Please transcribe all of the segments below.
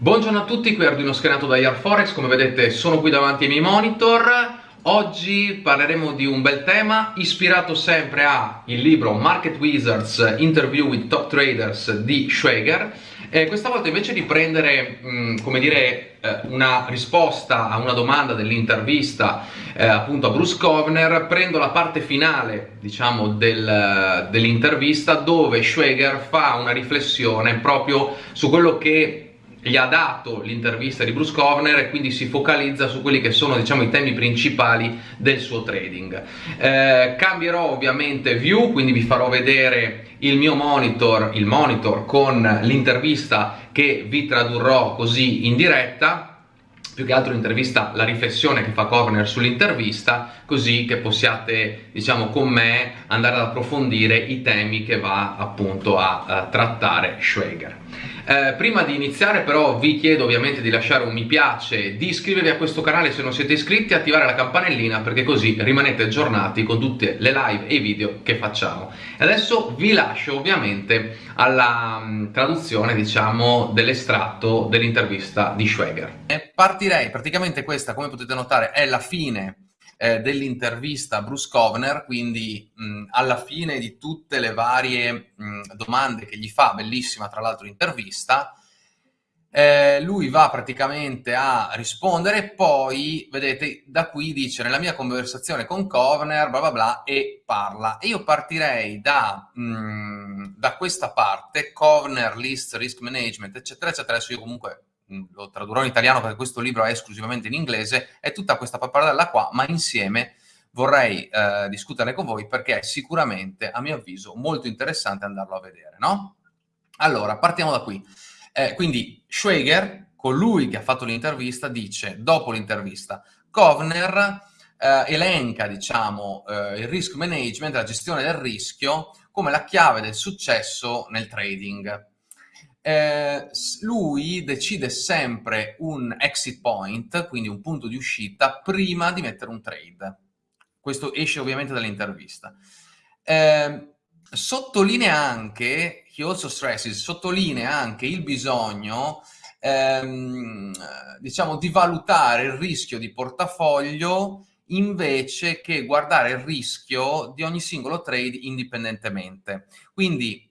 Buongiorno a tutti, qui Arduino scatenato da Yarforex, come vedete sono qui davanti ai miei monitor. Oggi parleremo di un bel tema ispirato sempre al libro Market Wizards Interview with Top Traders di Schwager e questa volta invece di prendere, mm, come dire, eh, una risposta a una domanda dell'intervista eh, appunto a Bruce Kovner, prendo la parte finale, diciamo, del, dell'intervista dove Schwager fa una riflessione proprio su quello che gli ha dato l'intervista di Bruce Kovner e quindi si focalizza su quelli che sono diciamo, i temi principali del suo trading. Eh, cambierò ovviamente view, quindi vi farò vedere il mio monitor, il monitor con l'intervista che vi tradurrò così in diretta più che altro l'intervista, la riflessione che fa Kovner sull'intervista, così che possiate, diciamo, con me andare ad approfondire i temi che va appunto a, a trattare Schwager. Eh, prima di iniziare però vi chiedo ovviamente di lasciare un mi piace, di iscrivervi a questo canale se non siete iscritti, attivare la campanellina perché così rimanete aggiornati con tutte le live e i video che facciamo. E adesso vi lascio ovviamente alla mh, mm, traduzione diciamo dell'estratto dell'intervista di Schwager. E partirei, praticamente questa come potete notare è la fine eh, dell'intervista a Bruce Kovner, quindi mh, alla fine di tutte le varie mh, domande che gli fa, bellissima tra l'altro intervista, eh, lui va praticamente a rispondere e poi, vedete, da qui dice nella mia conversazione con Kovner, bla bla bla, e parla. E io partirei da, mh, da questa parte, Kovner, list, risk management, eccetera, eccetera, adesso io comunque lo tradurrò in italiano perché questo libro è esclusivamente in inglese, è tutta questa pappardella qua, ma insieme vorrei eh, discuterne con voi perché è sicuramente, a mio avviso, molto interessante andarlo a vedere, no? Allora, partiamo da qui. Eh, quindi Schwager, colui che ha fatto l'intervista, dice, dopo l'intervista, Kovner eh, elenca, diciamo, eh, il risk management, la gestione del rischio, come la chiave del successo nel trading eh, lui decide sempre un exit point, quindi un punto di uscita, prima di mettere un trade. Questo esce ovviamente dall'intervista. Eh, sottolinea anche, he also stresses, sottolinea anche il bisogno ehm, diciamo di valutare il rischio di portafoglio invece che guardare il rischio di ogni singolo trade indipendentemente. Quindi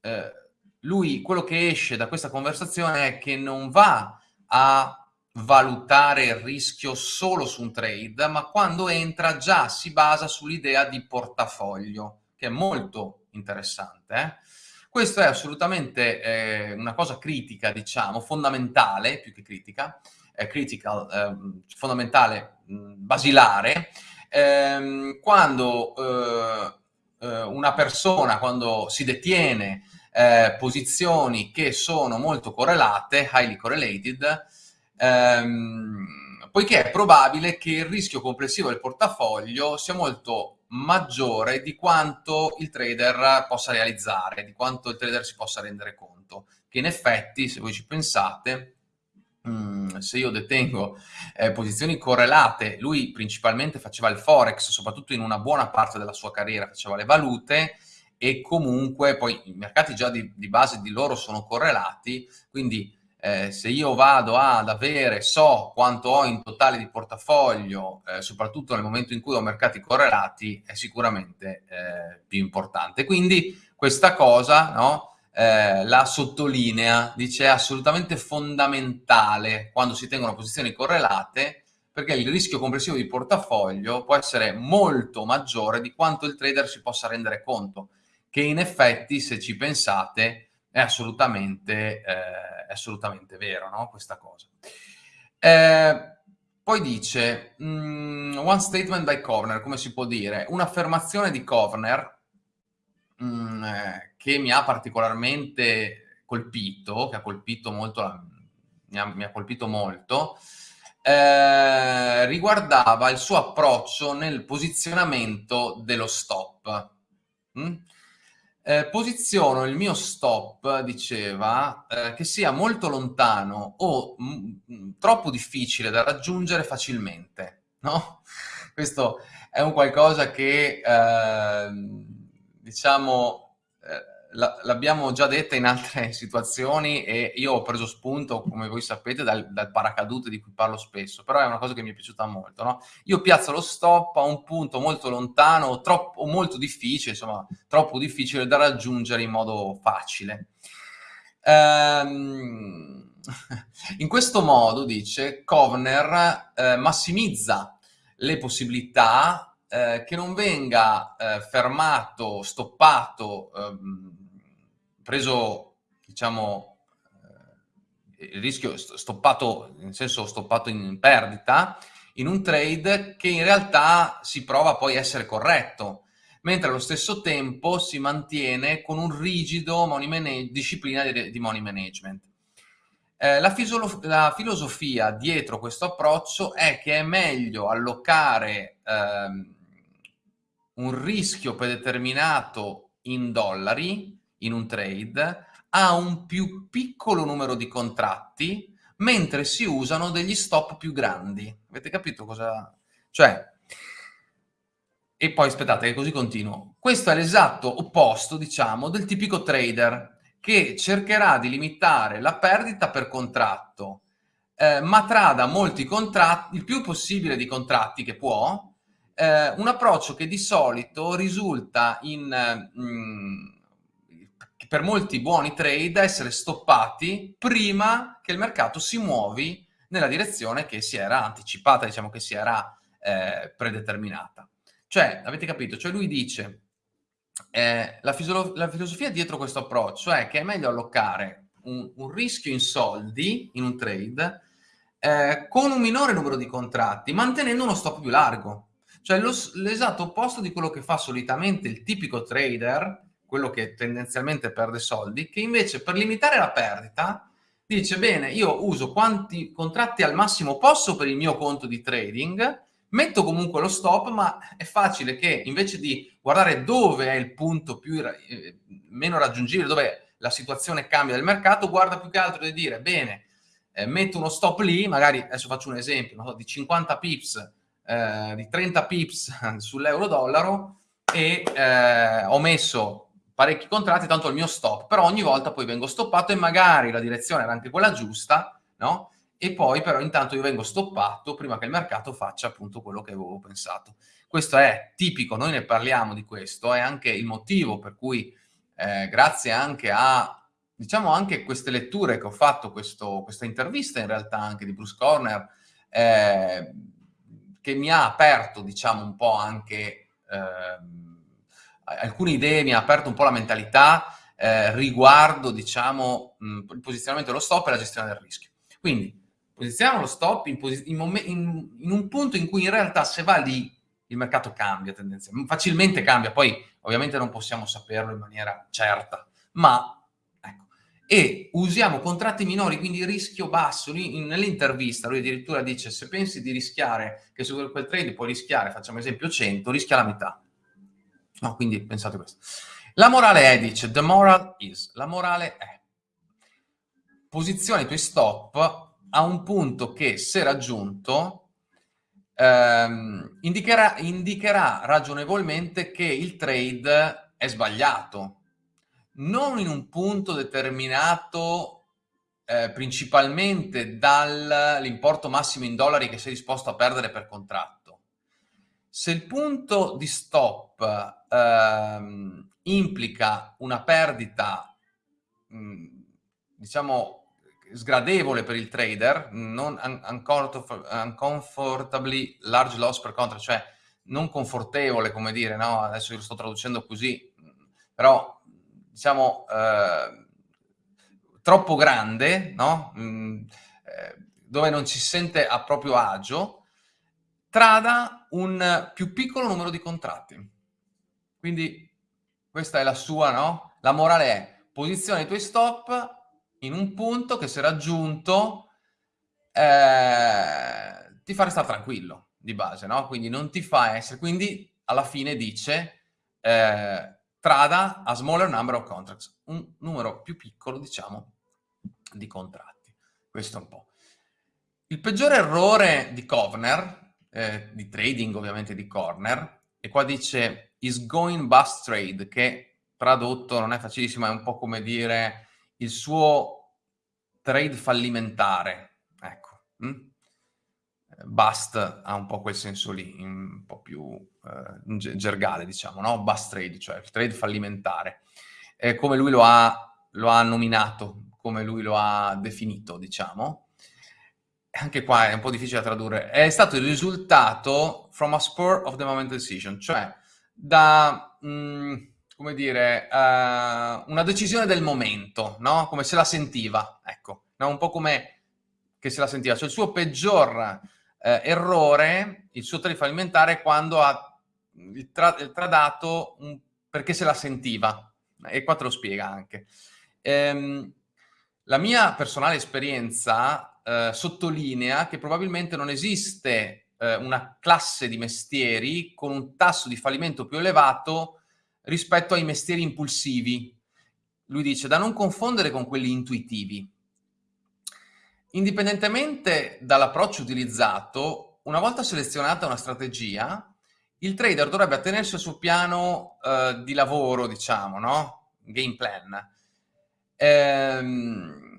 eh, lui, quello che esce da questa conversazione è che non va a valutare il rischio solo su un trade, ma quando entra già si basa sull'idea di portafoglio, che è molto interessante. Eh? Questo è assolutamente eh, una cosa critica, diciamo, fondamentale, più che critica, eh, critical, eh, fondamentale, mh, basilare, ehm, quando eh, eh, una persona, quando si detiene eh, posizioni che sono molto correlate, highly correlated, ehm, poiché è probabile che il rischio complessivo del portafoglio sia molto maggiore di quanto il trader possa realizzare, di quanto il trader si possa rendere conto. Che in effetti, se voi ci pensate, mm, se io detengo eh, posizioni correlate, lui principalmente faceva il forex, soprattutto in una buona parte della sua carriera faceva le valute, e comunque poi i mercati già di, di base di loro sono correlati, quindi eh, se io vado ad avere, so quanto ho in totale di portafoglio, eh, soprattutto nel momento in cui ho mercati correlati, è sicuramente eh, più importante. Quindi questa cosa no, eh, la sottolinea, dice è assolutamente fondamentale quando si tengono posizioni correlate perché il rischio complessivo di portafoglio può essere molto maggiore di quanto il trader si possa rendere conto che in effetti, se ci pensate, è assolutamente, eh, è assolutamente vero, no? Questa cosa. Eh, poi dice, mm, one statement by Kovner, come si può dire? Un'affermazione di Kovner mm, eh, che mi ha particolarmente colpito, che ha colpito molto, la, mi, ha, mi ha colpito molto, eh, riguardava il suo approccio nel posizionamento dello stop. Mm? Eh, posiziono il mio stop, diceva, eh, che sia molto lontano o m- m- troppo difficile da raggiungere facilmente, no? Questo è un qualcosa che, eh, diciamo, l'abbiamo già detta in altre situazioni e io ho preso spunto, come voi sapete, dal, dal, paracadute di cui parlo spesso, però è una cosa che mi è piaciuta molto. No? Io piazzo lo stop a un punto molto lontano troppo, molto difficile, insomma, troppo difficile da raggiungere in modo facile. Ehm, in questo modo, dice, Kovner eh, massimizza le possibilità eh, che non venga eh, fermato, stoppato, ehm, preso, diciamo, eh, il rischio stoppato, nel senso stoppato in perdita, in un trade che in realtà si prova poi a essere corretto, mentre allo stesso tempo si mantiene con un rigido disciplina di, di money management. Eh, la, la, filosofia dietro questo approccio è che è meglio allocare ehm, un rischio predeterminato in dollari in un trade a un più piccolo numero di contratti mentre si usano degli stop più grandi. Avete capito cosa... Cioè, e poi aspettate che così continuo. Questo è l'esatto opposto, diciamo, del tipico trader che cercherà di limitare la perdita per contratto, eh, ma trada molti contratti, il più possibile di contratti che può, eh, un approccio che di solito risulta in, mh, mm, per molti buoni trade essere stoppati prima che il mercato si muovi nella direzione che si era anticipata, diciamo che si era eh, predeterminata. Cioè, avete capito? Cioè lui dice eh, la, la, filosofia dietro questo approccio è che è meglio allocare un, un rischio in soldi in un trade eh, con un minore numero di contratti, mantenendo uno stop più largo. Cioè l'esatto opposto di quello che fa solitamente il tipico trader, quello che tendenzialmente perde soldi, che invece per limitare la perdita dice bene, io uso quanti contratti al massimo posso per il mio conto di trading, metto comunque lo stop, ma è facile che invece di guardare dove è il punto più, eh, meno raggiungibile, dove la situazione cambia del mercato, guarda più che altro di dire, bene, eh, metto uno stop lì, magari, adesso faccio un esempio, so, di 50 pips, eh, di 30 pips sull'euro-dollaro e eh, ho messo parecchi contratti, tanto il mio stop, però ogni volta poi vengo stoppato e magari la direzione era anche quella giusta, no? e poi però intanto io vengo stoppato prima che il mercato faccia appunto quello che avevo pensato. Questo è tipico, noi ne parliamo di questo, è anche il motivo per cui eh, grazie anche a, diciamo anche queste letture che ho fatto, questo, questa intervista in realtà anche di Bruce Corner, eh, che mi ha aperto diciamo un po' anche eh, alcune idee, mi ha aperto un po' la mentalità eh, riguardo diciamo mh, il posizionamento dello stop e la gestione del rischio. Quindi posizioniamo lo stop in, in, in, in, un punto in cui in realtà se va lì il mercato cambia tendenzialmente, facilmente cambia, poi ovviamente non possiamo saperlo in maniera certa, ma ecco, e usiamo contratti minori, quindi rischio basso, nell'intervista lui addirittura dice se pensi di rischiare, che su quel trade puoi rischiare, facciamo esempio 100, rischia la metà. No, quindi pensate questo. La morale è, dice, the moral is, la morale è, posizioni i tuoi stop a un punto che, se raggiunto, ehm, indicherà, indicherà ragionevolmente che il trade è sbagliato, non in un punto determinato eh, principalmente dall'importo massimo in dollari che sei disposto a perdere per contratto. Se il punto di stop ehm, implica una perdita, mh, diciamo, sgradevole per il trader, non un uncomfortably large loss per contract, cioè non confortevole, come dire, no? adesso lo sto traducendo così, però diciamo eh, troppo grande, no? mm, eh, dove non ci sente a proprio agio, trada un più piccolo numero di contratti. Quindi questa è la sua, no? La morale è posiziona i tuoi stop in un punto che se raggiunto eh, ti fa restare tranquillo di base, no? Quindi non ti fa essere, quindi alla fine dice eh, trada a smaller number of contracts, un numero più piccolo, diciamo, di contratti. Questo è un po'. Il peggiore errore di Kovner, eh, di trading ovviamente di Corner, e qua dice is going bust trade, che tradotto non è facilissimo, è un po' come dire il suo trade fallimentare, ecco. Hm? Bust ha un po' quel senso lì, un po' più eh, gergale, diciamo, no? Bust trade, cioè il trade fallimentare. È come lui lo ha, lo ha nominato, come lui lo ha definito, diciamo. Anche qua è un po' difficile da tradurre. È stato il risultato from a spur of the moment decision, cioè da, mh, mm, come dire, uh, una decisione del momento, no? Come se la sentiva, ecco. No? Un po' come che se la sentiva. Cioè il suo peggior eh, errore, il suo trade fallimentare, quando ha il tra tradato un, perché se la sentiva. E qua te lo spiega anche. Ehm, la mia personale esperienza eh, sottolinea che probabilmente non esiste eh, una classe di mestieri con un tasso di fallimento più elevato rispetto ai mestieri impulsivi. Lui dice da non confondere con quelli intuitivi. Indipendentemente dall'approccio utilizzato, una volta selezionata una strategia, il trader dovrebbe attenersi al suo piano uh, di lavoro, diciamo, no? Game plan. Ehm,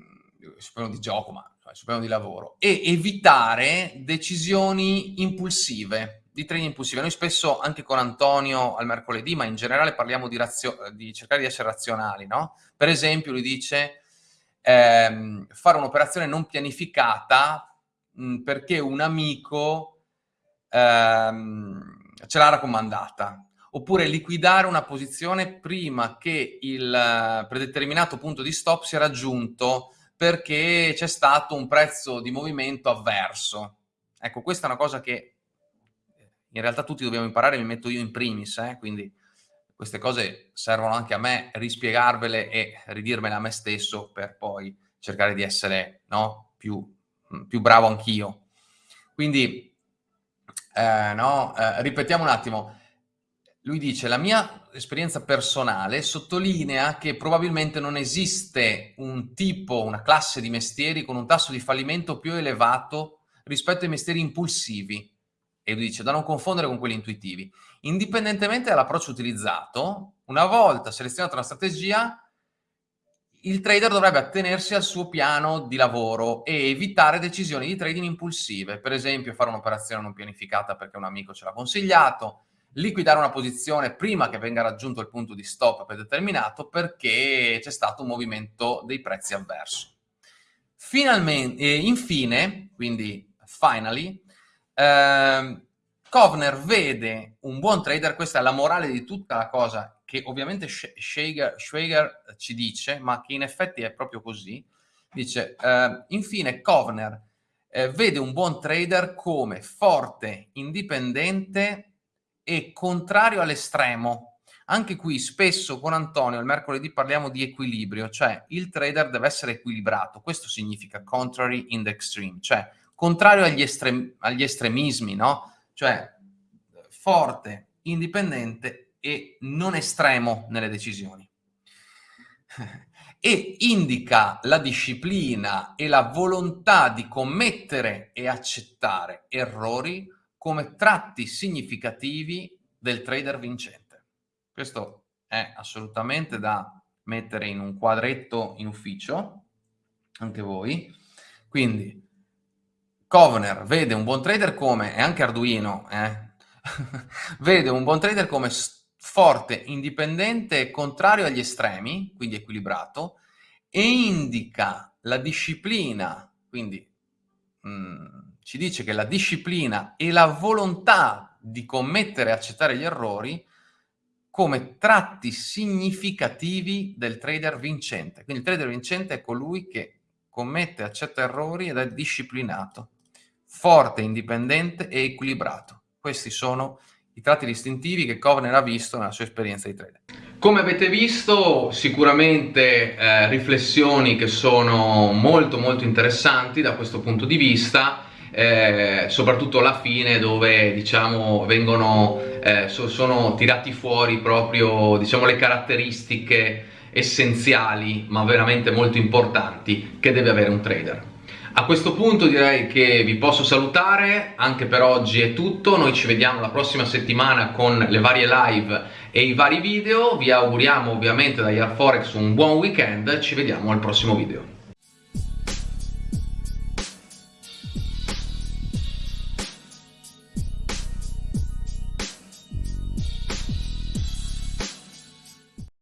piano di gioco, ma sul piano di lavoro. E evitare decisioni impulsive, di trading impulsive. Noi spesso, anche con Antonio al mercoledì, ma in generale parliamo di, di cercare di essere razionali, no? Per esempio, lui dice ehm, fare un'operazione non pianificata mh, perché un amico ehm, ce l'ha raccomandata oppure liquidare una posizione prima che il eh, predeterminato punto di stop sia raggiunto perché c'è stato un prezzo di movimento avverso. Ecco, questa è una cosa che in realtà tutti dobbiamo imparare, mi metto io in primis, eh? quindi queste cose servono anche a me rispiegarvele e ridirmele a me stesso per poi cercare di essere no, più, mm, più, bravo anch'io. Quindi, eh, no, eh, ripetiamo un attimo. Lui dice, la mia esperienza personale sottolinea che probabilmente non esiste un tipo, una classe di mestieri con un tasso di fallimento più elevato rispetto ai mestieri impulsivi e lui dice da non confondere con quelli intuitivi. Indipendentemente dall'approccio utilizzato, una volta selezionata una strategia, il trader dovrebbe attenersi al suo piano di lavoro e evitare decisioni di trading impulsive, per esempio fare un'operazione non pianificata perché un amico ce l'ha consigliato, liquidare una posizione prima che venga raggiunto il punto di stop predeterminato perché c'è stato un movimento dei prezzi avverso. Finalmente, eh, infine, quindi finally, eh, Kovner vede un buon trader, questa è la morale di tutta la cosa che ovviamente Schwager, Schwager ci dice, ma che in effetti è proprio così. Dice, eh, infine Kovner eh, vede un buon trader come forte, indipendente e contrario all'estremo. Anche qui spesso con Antonio il mercoledì parliamo di equilibrio, cioè il trader deve essere equilibrato. Questo significa contrary in the extreme, cioè contrario agli, estrem agli estremismi, no? Cioè forte, indipendente e non estremo nelle decisioni. e indica la disciplina e la volontà di commettere e accettare errori come tratti significativi del trader vincente. Questo è assolutamente da mettere in un quadretto in ufficio, anche voi. Quindi Covener vede un buon trader come, e anche Arduino, eh, vede un buon trader come forte, indipendente contrario agli estremi, quindi equilibrato, e indica la disciplina, quindi mh, mm, ci dice che la disciplina e la volontà di commettere e accettare gli errori come tratti significativi del trader vincente. Quindi il trader vincente è colui che commette accetta errori ed è disciplinato forte, indipendente e equilibrato. Questi sono i tratti distintivi che Kovner ha visto nella sua esperienza di trader. Come avete visto, sicuramente eh, riflessioni che sono molto molto interessanti da questo punto di vista, eh, soprattutto alla fine dove diciamo vengono, eh, so, sono tirati fuori proprio diciamo le caratteristiche essenziali ma veramente molto importanti che deve avere un trader. A questo punto direi che vi posso salutare, anche per oggi è tutto, noi ci vediamo la prossima settimana con le varie live e i vari video, vi auguriamo ovviamente da Yarforex un buon weekend, ci vediamo al prossimo video.